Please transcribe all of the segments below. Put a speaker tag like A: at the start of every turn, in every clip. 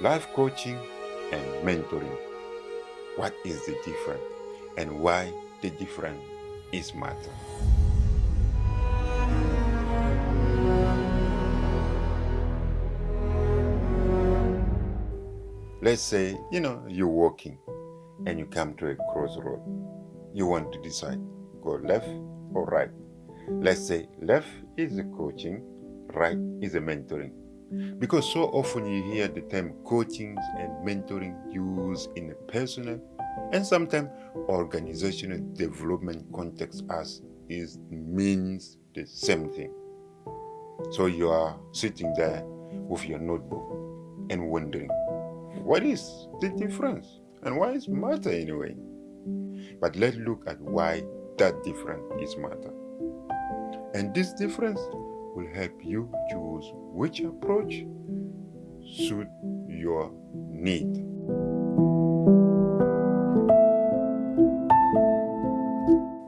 A: life coaching and mentoring. What is the difference and why the difference is matter? Let's say, you know, you're walking and you come to a crossroad. You want to decide, go left or right. Let's say left is the coaching, right is the mentoring. Because so often you hear the term coaching and mentoring used in a personal and sometimes organizational development context as it means the same thing. So you are sitting there with your notebook and wondering, what is the difference? And why is matter anyway? But let's look at why that difference is matter. And this difference will help you choose which approach suit your need.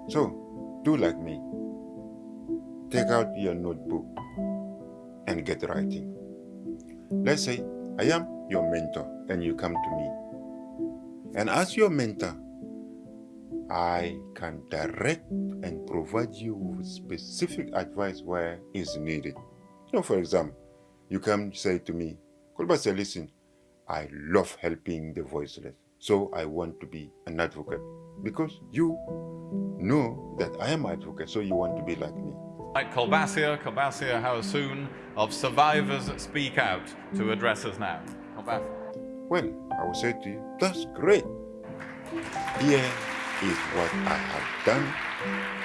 A: So, do like me. Take out your notebook and get writing. Let's say I am your mentor and you come to me. And as your mentor, I can direct and provide you with specific advice where is needed. You know, for example, you come say to me, Kolbassia, listen, I love helping the voiceless. So I want to be an advocate because you know that I am an advocate, so you want to be like me.
B: Like Kolbassia, Kolbassia Haoussou of Survivors Speak Out to address us now.
A: Well, I will say to you, that's great. Here is what I have done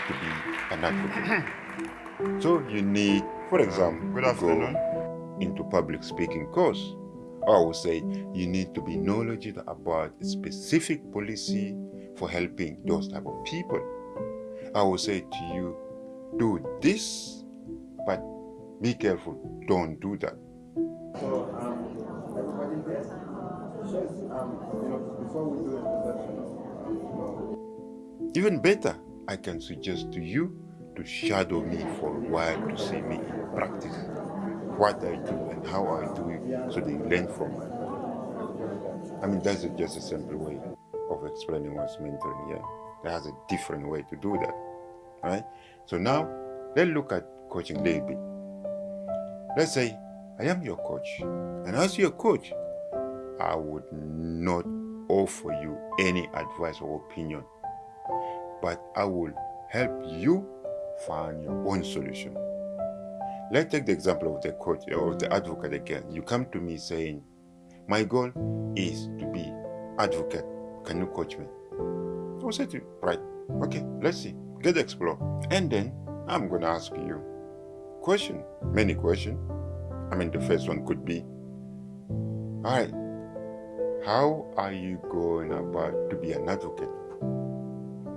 A: to be an advocate. so you need, for example, Good afternoon. go into public speaking course. Or I will say you need to be knowledgeable about a specific policy for helping those type of people. I will say to you, do this, but be careful, don't do that. So, um, everybody there? Yes, um, you know, before we do introduction, you know. Even better, I can suggest to you to shadow me for a while to see me in practice. What I do and how I do it so they learn from me. I mean, that's just a simple way of explaining what's mentoring yeah. There has a different way to do that, right? So now, let's look at coaching a little bit. Let's say I am your coach, and as your coach, I would not offer you any advice or opinion, but I will help you find your own solution. Let's take the example of the coach or the advocate again. You come to me saying, my goal is to be advocate. Can you coach me? I will say to you, right, okay, let's see, get explore. And then I'm going to ask you question, many questions. I mean, the first one could be, all right, how are you going about to be an advocate?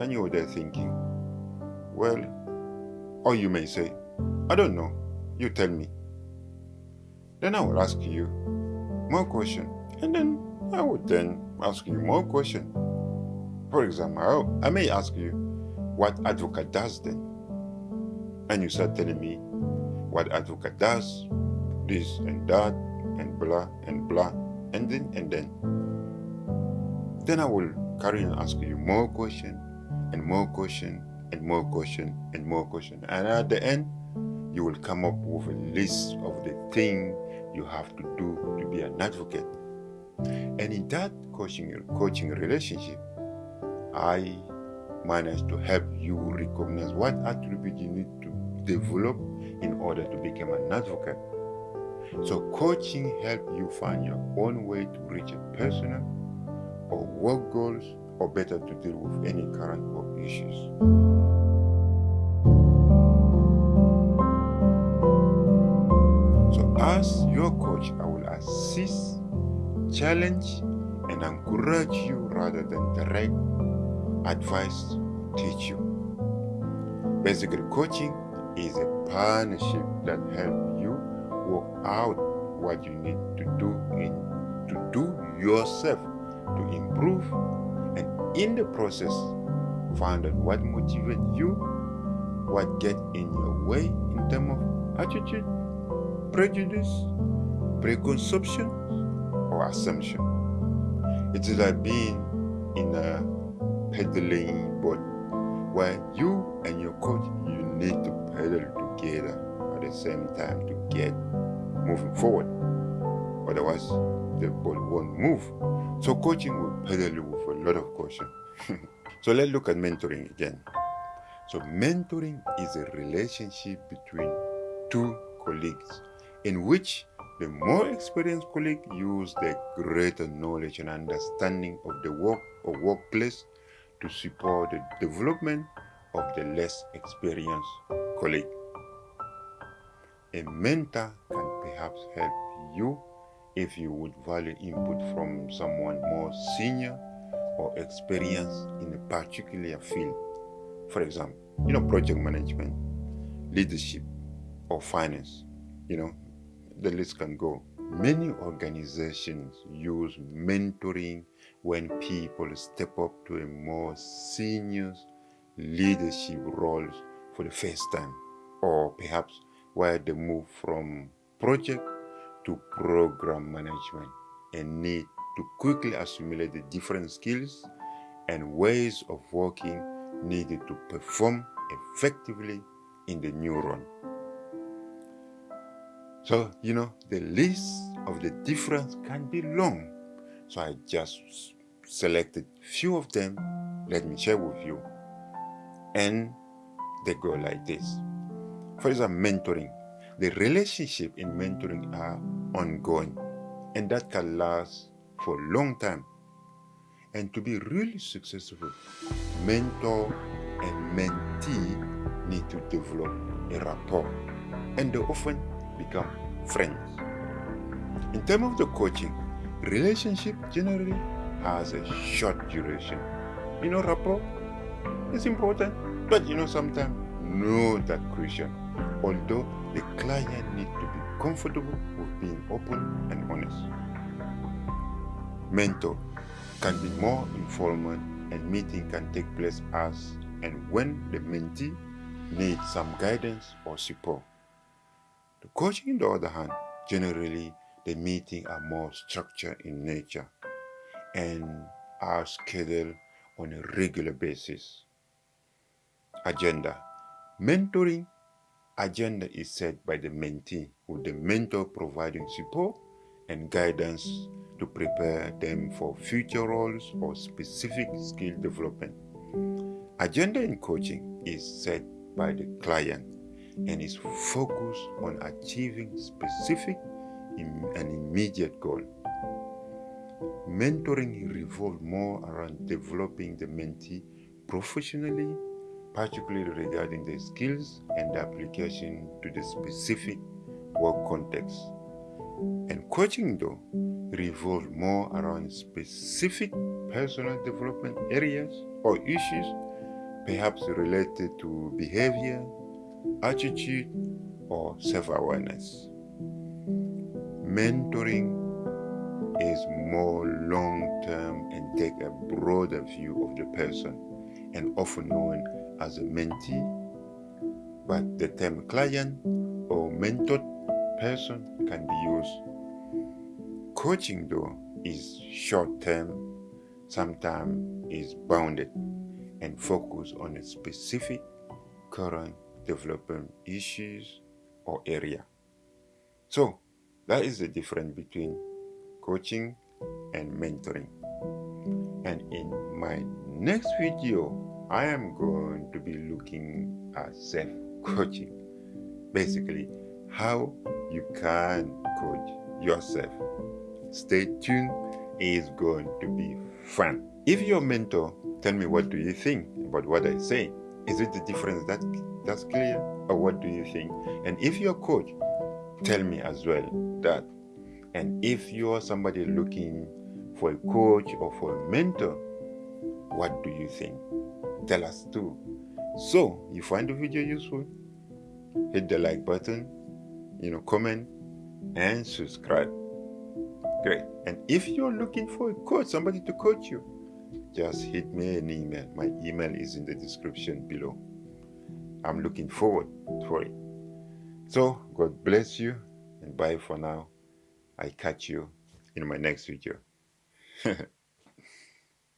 A: And you're there thinking, well, or you may say, I don't know, you tell me. Then I will ask you more question, and then I would then ask you more question. For example, I may ask you what advocate does then. And you start telling me what advocate does, this and that, and blah and blah, and then and then. Then I will carry on asking you more question and more question and more question and more question. And at the end, you will come up with a list of the things you have to do to be an advocate. And in that coaching, coaching relationship, I managed to help you recognize what attribute you need to develop in order to become an advocate. So coaching helps you find your own way to reach a personal or work goals or better to deal with any current work issues. So as your coach, I will assist, challenge, and encourage you rather than direct advice, teach you. Basically, coaching is a partnership that helps you work out what you need to do in to do yourself to improve and in the process find out what motivates you, what gets in your way in terms of attitude, prejudice, preconception, or assumption. It is like being in a pedaling boat where you and your coach you need to pedal together at the same time to get moving forward. Otherwise, the boat won't move. So coaching will pedal you with a lot of caution. so let's look at mentoring again. So mentoring is a relationship between two colleagues in which the more experienced colleague use their greater knowledge and understanding of the work or workplace to support the development of the less experienced colleague. A mentor can perhaps help you if you would value input from someone more senior or experienced in a particular field. For example, you know, project management, leadership, or finance. You know, the list can go. Many organizations use mentoring when people step up to a more senior leadership roles for the first time, or perhaps where they move from project to program management and need to quickly assimilate the different skills and ways of working needed to perform effectively in the new role. So, you know, the list of the difference can be long. So I just selected few of them. Let me share with you. And they go like this. For example, mentoring. The relationship in mentoring are ongoing and that can last for a long time. And to be really successful, mentor and mentee need to develop a rapport and they often become friends. In terms of the coaching, relationship generally has a short duration. You know, rapport is important, but you know, sometimes not that crucial. Although the client need to be comfortable with being open and honest. Mentor can be more informal and meeting can take place as and when the mentee needs some guidance or support. The coaching, on the other hand, generally the meetings are more structured in nature and are scheduled on a regular basis. Agenda. Mentoring agenda is set by the mentee, with the mm. mentor providing support and guidance mm. to prepare them for future roles or specific skill development. Agenda in coaching is set by the client and is focused on achieving specific and immediate goal. Mentoring revolves more around developing the mentee professionally, particularly regarding the skills and application to the specific work context. And coaching, though, revolves more around specific personal development areas or issues, perhaps related to behavior, attitude, or self awareness. Mentoring is more long term and take a broader view of the person and often known as a mentee. But the term client or mentored person can be used. Coaching, though, is short term, sometimes is bounded and focused on a specific current development issues or area. So that is the difference between coaching and mentoring. And in my next video, I am going to be looking at self-coaching. Basically, how you can coach yourself. Stay tuned, it's going to be fun. If your mentor, tell me what do you think about what I say. Is it the difference that that's clear? Or what do you think? And if you're a coach, tell me as well that. And if you're somebody looking for a coach or for a mentor, what do you think? Tell us too. So, you find the video useful? Hit the like button, you know, comment, and subscribe. Great. And if you're looking for a coach, somebody to coach you, just hit me an email. My email is in the description below. I'm looking forward for it. So, God bless you and bye for now. I catch you in my next video.